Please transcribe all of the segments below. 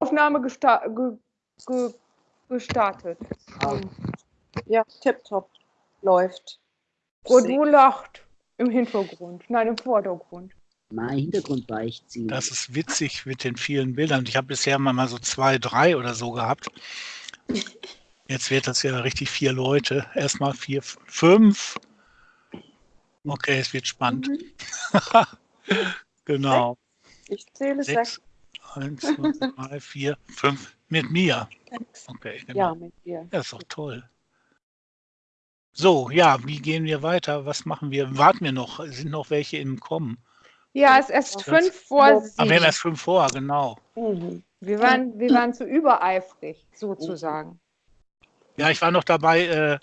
Aufnahme gesta ge ge gestartet. Ähm, Ja, tipptopp. Läuft. Und wo lacht? Im Hintergrund, nein, im Vordergrund. Mal Hintergrund beichtziehen. Das ist witzig mit den vielen Bildern. Ich habe bisher mal so zwei, drei oder so gehabt. Jetzt wird das ja richtig vier Leute. Erstmal vier, fünf. Okay, es wird spannend. genau. Ich zähle sechs. Sechs. Eins, zwei, drei, vier, fünf. Mit mir. Okay, genau. Ja, mit dir. Ja, ist doch toll. So, ja, wie gehen wir weiter? Was machen wir? Warten wir noch? Sind noch welche im Kommen? Ja, es ist erst fünf vor Aber wir haben sieben. erst fünf vor, genau. Mhm. Wir waren, wir waren zu übereifrig, sozusagen. Ja, ich war noch dabei, äh,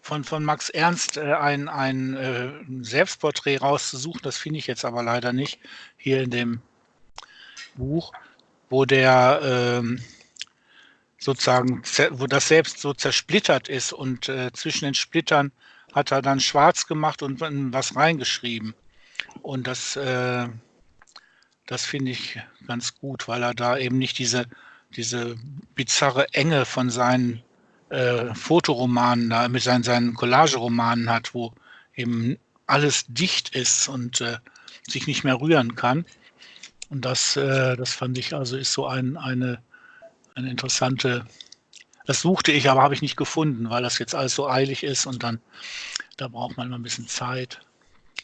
von, von Max Ernst äh, ein, ein äh, Selbstporträt rauszusuchen. Das finde ich jetzt aber leider nicht hier in dem Buch, wo der ähm, sozusagen, wo das selbst so zersplittert ist und äh, zwischen den Splittern hat er dann schwarz gemacht und was reingeschrieben. Und das, äh, das finde ich ganz gut, weil er da eben nicht diese, diese bizarre Enge von seinen äh, Fotoromanen da, mit seinen, seinen Collageromanen hat, wo eben alles dicht ist und äh, sich nicht mehr rühren kann. Und das, äh, das fand ich also ist so ein, eine, eine interessante, das suchte ich, aber habe ich nicht gefunden, weil das jetzt alles so eilig ist und dann, da braucht man mal ein bisschen Zeit.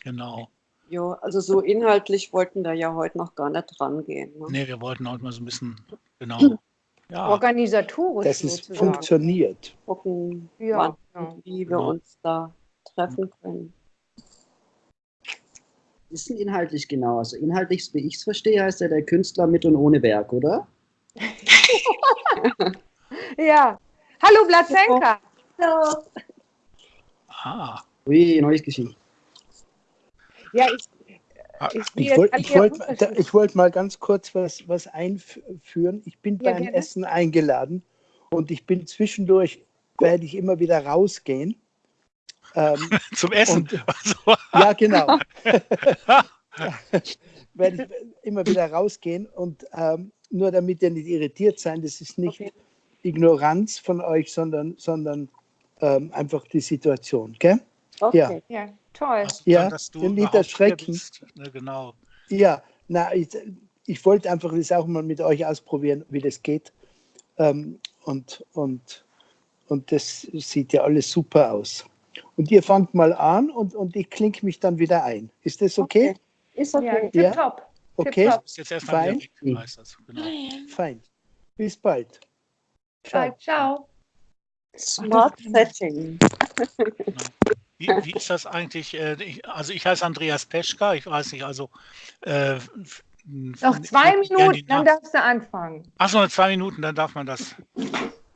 Genau. Ja, also so inhaltlich wollten da ja heute noch gar nicht rangehen. Ne? Nee, wir wollten heute mal so ein bisschen, genau. Ja, Organisatorisch dass es funktioniert. Gucken, Ja, wann ja. und wie wir Genau. uns da treffen können. Ist denn inhaltlich genau? Also inhaltlich, wie ich es verstehe, heißt ja der Künstler mit und ohne Werk, oder? Ja. Hallo Blatzenka. ah, Ui, neues Geschichte. Ja, ich, Ah, ich, wollte ich wollt, ich wollt mal ganz kurz was, was einführen. Ich bin Ja, beim gerne. Essen eingeladen und ich bin zwischendurch, werde ich immer wieder rausgehen. Ähm, zum Essen. Und- Also, ja, genau. werde ich immer wieder rausgehen und ähm, nur damit ihr nicht irritiert seid, das ist nicht Okay. Ignoranz von euch, sondern, sondern ähm, einfach die Situation. Gell? Okay. Ja, toll. Also, Ja, dass du nicht erschrecken. Ne, genau. Ja, na, ich, ich wollte einfach das auch mal mit euch ausprobieren, wie das geht. Ähm, und, und, und das sieht ja alles super aus. Und ihr fangt mal an und, und ich klinke mich dann wieder ein. Ist das okay? Ist Ja, okay. Ja. tipptopp. Okay, Tipptopp. Du bist jetzt erstmal Fein. das. Genau. fein. Bis bald. Ciao. Ciao. Ciao. Smart Setting. Wie, wie ist das eigentlich? Äh, ich, also ich heiße Andreas Peschka, ich weiß nicht, also äh, Noch zwei Minuten, dann darfst du anfangen. Ach so, noch zwei Minuten, dann darf man das.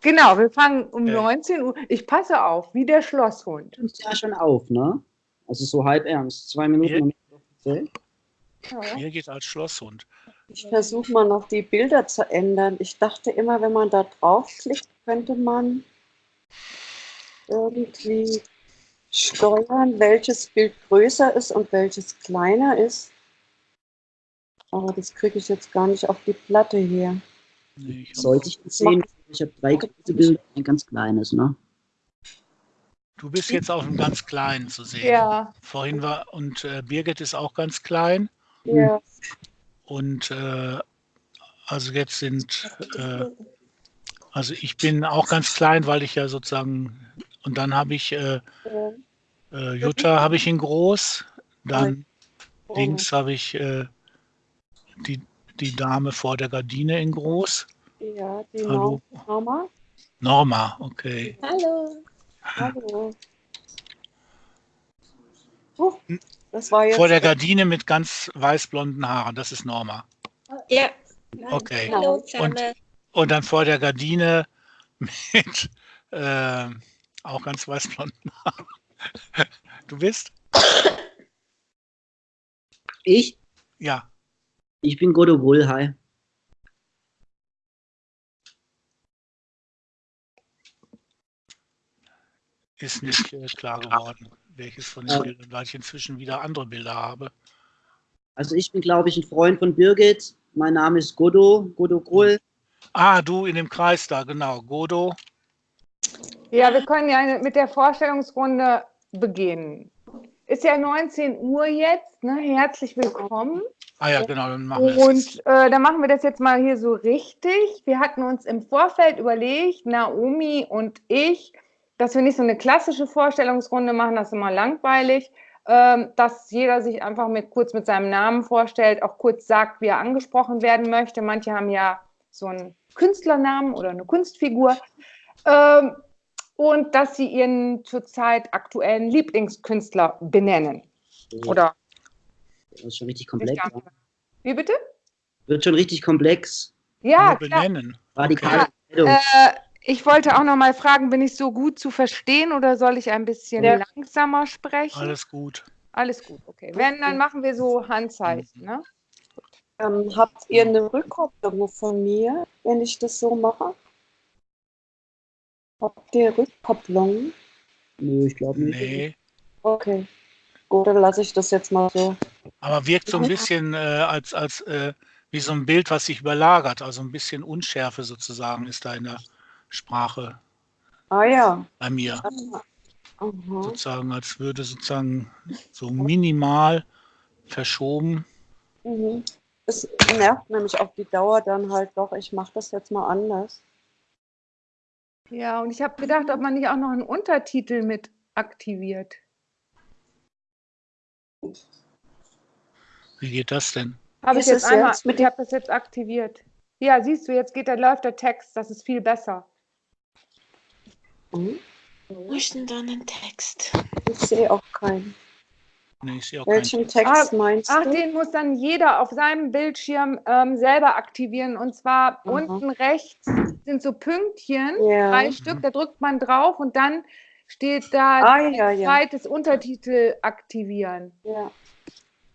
Genau, wir fangen um Äh. 19 Uhr. Ich passe auf, wie der Schlosshund. Du ja schon auf, ne? Also so halb ernst. Zwei Minuten. Offiziell. Hier geht als Schlosshund. Ich versuche mal noch die Bilder zu ändern. Ich dachte immer, wenn man da draufklickt, könnte man irgendwie steuern, welches Bild größer ist und welches kleiner ist. Aber das kriege ich jetzt gar nicht auf die Platte hier. Nee, ich Sollte ich das sehen? Ich habe drei große Bilder, ein ganz kleines, ne? du bist jetzt auf einem ganz kleinen zu sehen. Ja, Vorhin war, und äh, Birgit ist auch ganz klein. Ja, Und äh, also jetzt sind, äh, also ich bin auch ganz klein, weil ich ja sozusagen, und dann habe ich äh, äh, Jutta habe ich in groß, dann Oh. links habe ich äh, die, die Dame vor der Gardine in groß. Ja, die Hallo. Mama. Norma, okay. Hallo. Hallo. Oh, das war jetzt. Vor der Gardine mit ganz weißblonden Haaren, das ist Norma. Ja. Okay. Hallo Und, und dann vor der Gardine mit äh, auch ganz weißblonden Haaren. Du bist? Ich? Ja. Ich bin Godo hi. Ist nicht äh, klar geworden, welches von den Bildern, weil ich inzwischen wieder andere Bilder habe. Also ich bin, glaube ich, ein Freund von Birgit. Mein Name ist Godo, Godo Grull. Ah, du in dem Kreis da, genau. Godo. Ja, wir können ja mit der Vorstellungsrunde beginnen. Ist ja 19 Uhr jetzt, ne? Herzlich willkommen. Ah ja, genau, dann machen wir. Und äh, dann machen wir das jetzt mal hier so richtig. Wir hatten uns im Vorfeld überlegt, Naomi und ich, dass wir nicht so eine klassische Vorstellungsrunde machen, das ist immer langweilig, ähm, dass jeder sich einfach mit, kurz mit seinem Namen vorstellt, auch kurz sagt, wie er angesprochen werden möchte. Manche haben ja so einen Künstlernamen oder eine Kunstfigur. Ähm, und dass sie ihren zurzeit aktuellen Lieblingskünstler benennen. Oder Das ist schon richtig komplex. ja. wie bitte? Wird schon richtig komplex. Ja, Nur klar. benennen. Radikale Okay. Entscheidung. Äh, ich wollte auch noch mal fragen, bin ich so gut zu verstehen oder soll ich ein bisschen Ja. langsamer sprechen? Alles gut. Alles gut, okay. Wenn, dann machen wir so Handzeichen, ne? Ähm, habt ihr eine Rückkopplung von mir, wenn ich das so mache? Habt ihr Rückkopplung? Nö, ich glaube nicht. Nee. Okay. Gut, dann lasse ich das jetzt mal so. Aber wirkt so ein bisschen äh, als, als äh, wie so ein Bild, was sich überlagert. Also ein bisschen Unschärfe sozusagen ist da in der Sprache Ah ja. bei mir. Aha. Sozusagen, als würde sozusagen so minimal verschoben. Mhm. Es nervt nämlich auf die Dauer dann halt doch. Ich mache das jetzt mal anders. Ja, und ich habe gedacht, ob man nicht auch noch einen Untertitel mit aktiviert. Wie geht das denn? Habe ich jetzt es einmal, jetzt mit ich habe das jetzt aktiviert. Ja, siehst du, jetzt geht der, läuft der Text, das ist viel besser. Mhm. Wo ist denn da ein Text? Ich sehe auch keinen. Nee, ich sehe auch keinen. Welchen Text meinst Ach, du? den muss dann jeder auf seinem Bildschirm ähm, selber aktivieren. Und zwar Aha. unten rechts sind so Pünktchen, Ja. drei Stück, da drückt man drauf und dann steht da Ah, ja, ja. zweites Untertitel aktivieren. ja.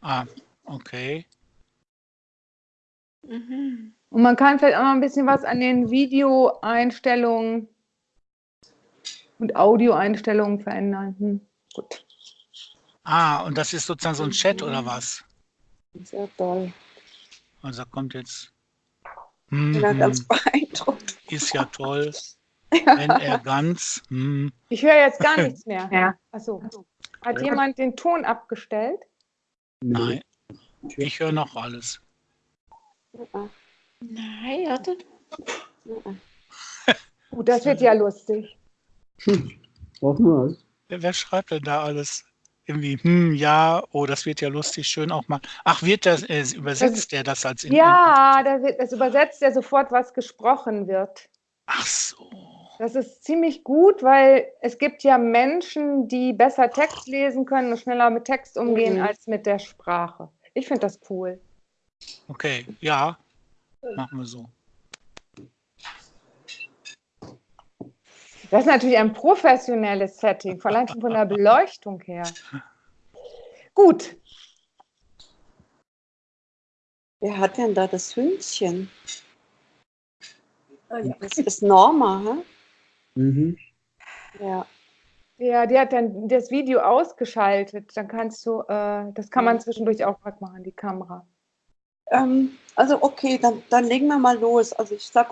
Ah, okay. Mhm. Und man kann vielleicht auch noch ein bisschen was an den Videoeinstellungen und Audioeinstellungen verändern. Hm. Gut. Ah, und das ist sozusagen so ein Chat oder was? Sehr toll. Also da kommt jetzt. Ich bin da Mhm, ganz beeindruckt. ist ja toll. Wenn er ganz. hm. Ich höre jetzt gar nichts mehr. Ja. Achso. Hat jemand den Ton abgestellt? Nein. Ich höre noch alles. Ja, Nein, ja. Gut, das wird ja lustig. Hoffen wir es. Wer, wer schreibt denn da alles? Irgendwie, hm, ja, oh, das wird ja lustig, schön auch mal. Ach, wird das, äh, übersetzt der das als in, Ja, da wird, das übersetzt ja sofort, was gesprochen wird. Ach so. Das ist ziemlich gut, weil es gibt ja Menschen, die besser Text lesen können und schneller mit Text umgehen Mhm. als mit der Sprache. Ich finde das cool. Okay, ja. Machen wir so. Das ist natürlich ein professionelles Setting, vor allem von der Beleuchtung her. Gut, Wer hat denn da das Hündchen? Das ist Norma, hä? Mhm. Ja. ja, die hat dann das Video ausgeschaltet. Dann kannst du, äh, das kann man zwischendurch auch wegmachen, die Kamera. Ähm, also okay, dann, dann legen wir mal los. Also ich sag